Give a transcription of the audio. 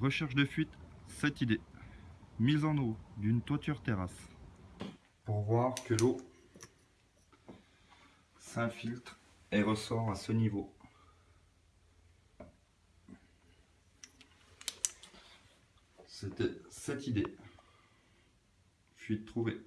Recherche de fuite, cette idée. Mise en eau d'une toiture terrasse. Pour voir que l'eau s'infiltre et ressort à ce niveau. C'était cette idée. Fuite trouvée.